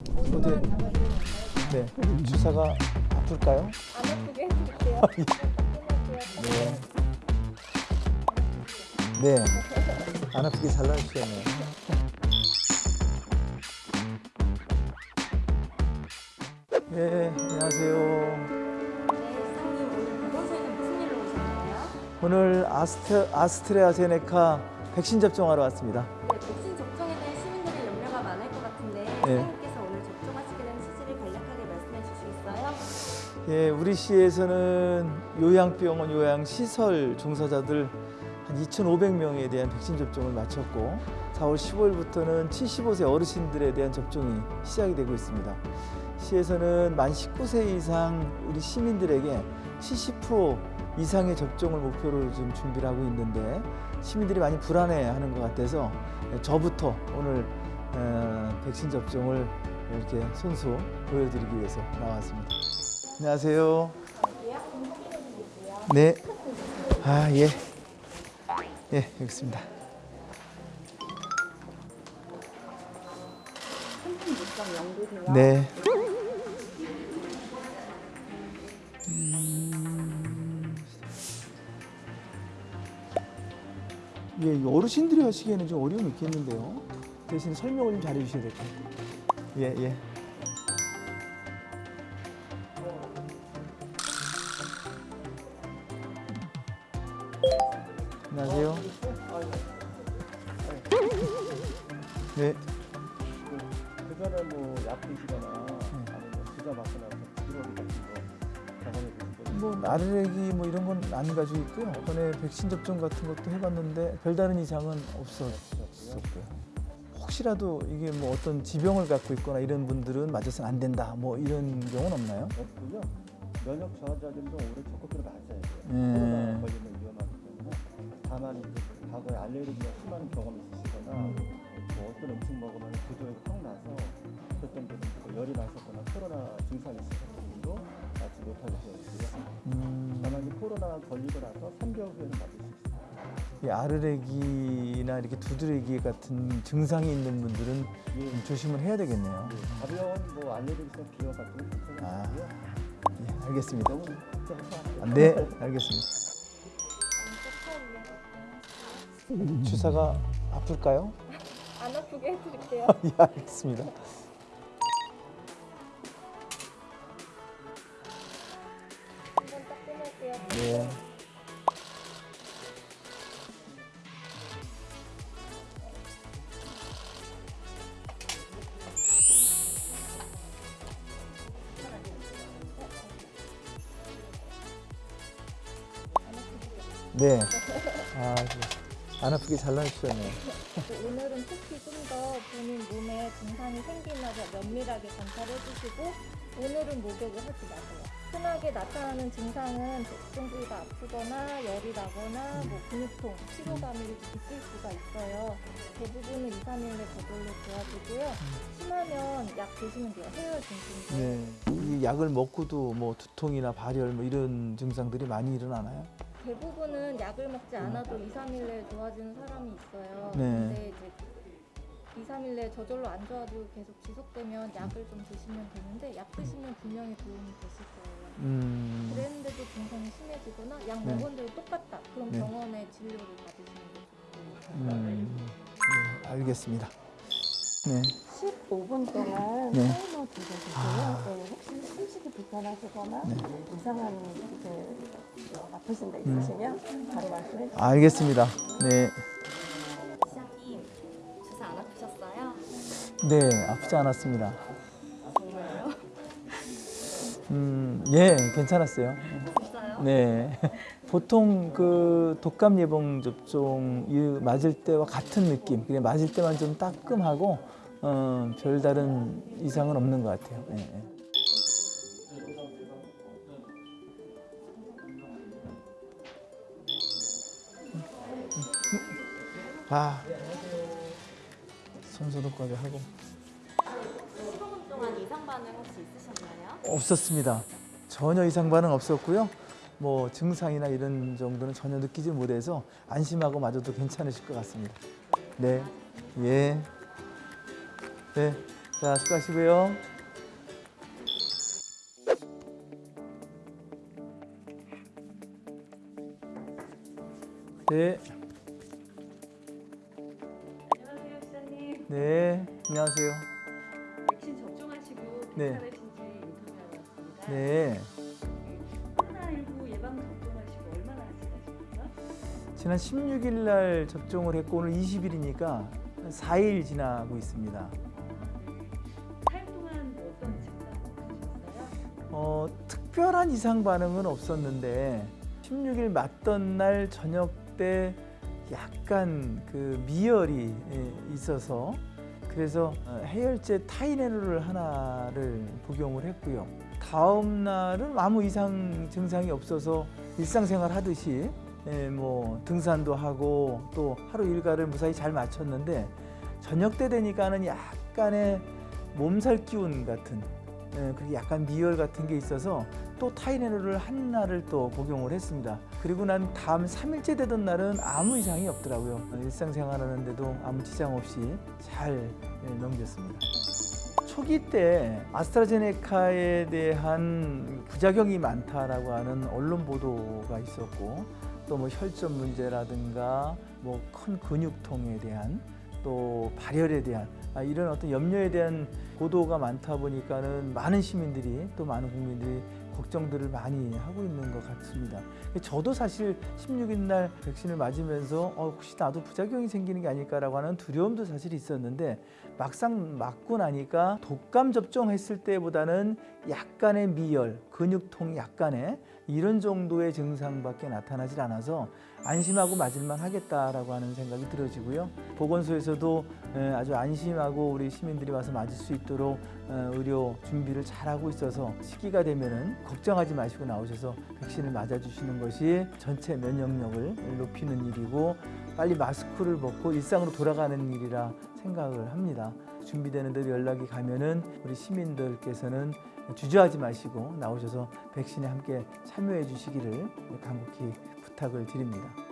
어디? 네. 주사가 아플까요? 안 아프게 해드릴게요. 네. 네. 안 아프게 잘라주셨네요. 네, 안녕하세요. 네, 오늘 아스트, 아스트레아제네카 백신 접종하러 왔습니다. 네, 백신 접종에 대해 시민들의 염려가 많을 예, 우리 시에서는 요양병원, 요양시설 종사자들 한 2,500명에 대한 백신 접종을 마쳤고 4월 15일부터는 75세 어르신들에 대한 접종이 시작이 되고 있습니다. 시에서는 만 19세 이상 우리 시민들에게 70% 이상의 접종을 목표로 지금 준비를 하고 있는데 시민들이 많이 불안해하는 것 같아서 저부터 오늘 어, 백신 접종을 이렇게 손수 보여드리기 위해서 나왔습니다. 안녕하세요. 네. 아, 예. 예, 여기 있습니다. 네. 음. 예, 이 어르신들이 하시기에는 좀 어려움이 있겠는데요. 대신 설명을 좀 잘해 주셔야 될 것 같아요. 예, 예. 안녕하세요. 네. 그거는 뭐 약이시거나 아니면 주사 맞고 나서 피로를 같은 거 경험해 보신 거뭐뭐 이런 건 안 가지고 있고요. 이번에 백신 접종 같은 것도 해봤는데 별다른 이상은 없었었고요. 혹시라도 이게 뭐 어떤 지병을 갖고 있거나 이런 분들은 맞아서는 안 된다. 뭐 이런 경우는 없나요? 없고요. 면역 저하자들도 오래 적극적으로 맞아야 돼요. 음. 이제 과거에 알레르기가 심한 경험이 있으시거나 뭐 어떤 음식 먹으면 구조에 확 나서 어떤 분들은 또 열이 나셨거나 코로나 증상이 있으신 분도 맞지 못하게. 음, 다만 이제 코로나 걸리고 나서 3개월 후에는 맞을 수 있어요. 이 아르레기나 이렇게 두드레기 같은 증상이 있는 분들은 예. 좀 조심을 해야 되겠네요. 예, 가벼운 뭐 알레르기성 비염 같은 건 아. 괜찮은데요. 예, 알겠습니다. 네, 알겠습니다. 주사가 아플까요? 안 아프게 해드릴게요. 예, 알겠습니다. 끊을게요. 네. 네. 아, 네. 안 아프게 잘 나주셨네요. 오늘은 특히 좀 더 본인 몸에 증상이 생기나 면밀하게 관찰해 주시고 오늘은 목욕을 하지 마세요. 흔하게 나타나는 증상은 부위가 아프거나 열이 나거나 뭐 근육통, 피로감이 있을 수가 있어요. 대부분은 2, 3일 내 저절로 좋아지고요. 심하면 약 드시면 돼요. 해열증 등. 네. 이 약을 먹고도 뭐 두통이나 발열 뭐 이런 증상들이 많이 일어나나요? 대부분은 약을 먹지 않아도 2, 3일 내에 좋아지는 사람이 있어요. 네. 근데 이제 2, 3일 내에 저절로 안 좋아도 계속 지속되면 약을 좀 드시면 되는데 약 드시면 분명히 도움이 되실 거예요. 음. 그랬는데도 증상이 심해지거나 약 네. 먹었는데도 똑같다. 그럼 네. 병원에 진료를 받으시는 게 좋고. 음. 네, 알겠습니다. 네. 15분 동안 네. 타이머 두셔주세요. 아. 네, 혹시 숨쉬기 불편하시거나 네. 이상한 그 아프신 데 있으시면 바로 말씀해 주세요. 알겠습니다. 네. 시장님 주사 안 아프셨어요? 네, 아프지 않았습니다. 정말요? 음, 예, 괜찮았어요. 진짜요? 네. 보통 그 독감 예방 접종 이 맞을 때와 같은 느낌. 그냥 맞을 때만 좀 따끔하고 어, 별다른 이상은 없는 것 같아요. 예, 예. 아, 손소독까지 하고 15분 동안 이상 반응 혹시 있으셨나요? 없었습니다. 전혀 이상 반응 없었고요. 뭐 증상이나 이런 정도는 전혀 느끼지 못해서 안심하고 맞아도 괜찮으실 것 같습니다. 네, 예, 네, 자, 수고하시고요. 네, 안녕하세요, 시장님. 네, 안녕하세요. 백신 접종하시고 네. 괜찮으신지 인터뷰하러 왔습니다. 네, 코로나19 예방 접종하시고 얼마나 지나십니까? 지난 16일 날 접종을 했고 오늘 20일이니까 4일 지나고 있습니다. 특별한 이상 반응은 없었는데 16일 맞던 날 저녁 때 약간 그 미열이 예, 있어서 그래서 어, 해열제 타이레놀을 하나를 복용을 했고요. 다음 날은 아무 이상 증상이 없어서 일상생활 하듯이 예, 뭐 등산도 하고 또 하루 일과를 무사히 잘 마쳤는데 저녁 때 되니까는 약간의 몸살 기운 같은 예, 그리고 약간 미열 같은 게 있어서 또 타이레놀을 한 날을 또 복용을 했습니다. 그리고 난 다음 3일째 되던 날은 아무 이상이 없더라고요. 어, 일상생활 하는데도 아무 지장 없이 잘 예, 넘겼습니다. 초기 때 아스트라제네카에 대한 부작용이 많다라고 하는 언론 보도가 있었고 또 뭐 혈전 문제라든가 뭐 큰 근육통에 대한 또 발열에 대한 아, 이런 어떤 염려에 대한 보도가 많다 보니까는 많은 시민들이 또 많은 국민들이 걱정들을 많이 하고 있는 것 같습니다. 저도 사실 16일 날 백신을 맞으면서 어, 혹시 나도 부작용이 생기는 게 아닐까라고 하는 두려움도 사실 있었는데 막상 맞고 나니까 독감 접종했을 때보다는 약간의 미열, 근육통 약간의 이런 정도의 증상밖에 나타나질 않아서 안심하고 맞을만 하겠다라고 하는 생각이 들어지고요. 보건소에서도 에, 아주 안심하고 우리 시민들이 와서 맞을 수 있도록 어, 의료 준비를 잘하고 있어서 시기가 되면은 걱정하지 마시고 나오셔서 백신을 맞아주시는 것이 전체 면역력을 높이는 일이고 빨리 마스크를 벗고 일상으로 돌아가는 일이라 생각을 합니다. 준비되는 대로 연락이 가면은 우리 시민들께서는 주저하지 마시고 나오셔서 백신에 함께 참여해 주시기를 간곡히 부탁을 드립니다.